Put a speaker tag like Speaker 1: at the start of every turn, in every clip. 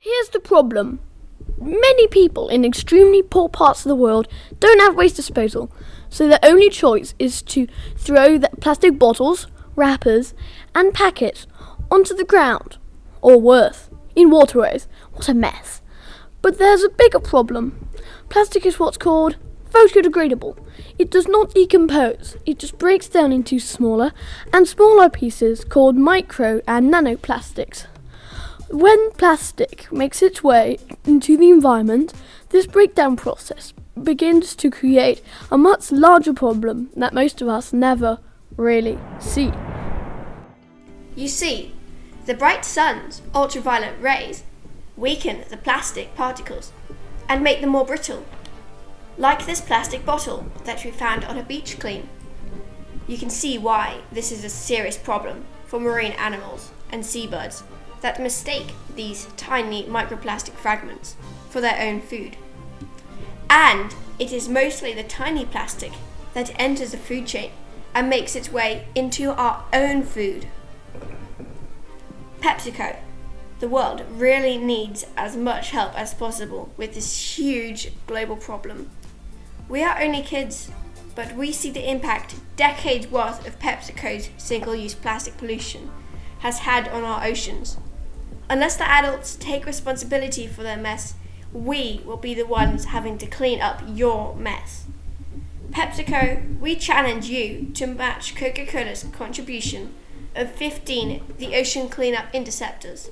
Speaker 1: Here's the problem. Many people in extremely poor parts of the world don't have waste disposal, so their only choice is to throw the plastic bottles, wrappers, and packets onto the ground, or worse, in waterways. What a mess. But there's a bigger problem. Plastic is what's called photodegradable. It does not decompose, it just breaks down into smaller and smaller pieces called micro and nanoplastics. When plastic makes its way into the environment, this breakdown process begins to create a much larger problem that most of us never really see.
Speaker 2: You see, the bright sun's ultraviolet rays weaken the plastic particles and make them more brittle, like this plastic bottle that we found on a beach clean. You can see why this is a serious problem for marine animals and seabirds that mistake these tiny microplastic fragments for their own food. And it is mostly the tiny plastic that enters the food chain and makes its way into our own food. PepsiCo, the world really needs as much help as possible with this huge global problem. We are only kids, but we see the impact decades worth of PepsiCo's single use plastic pollution has had on our oceans Unless the adults take responsibility for their mess, we will be the ones having to clean up your mess. PepsiCo, we challenge you to match Coca Cola's contribution of 15 the ocean cleanup interceptors.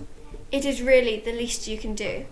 Speaker 2: It is really the least you can do.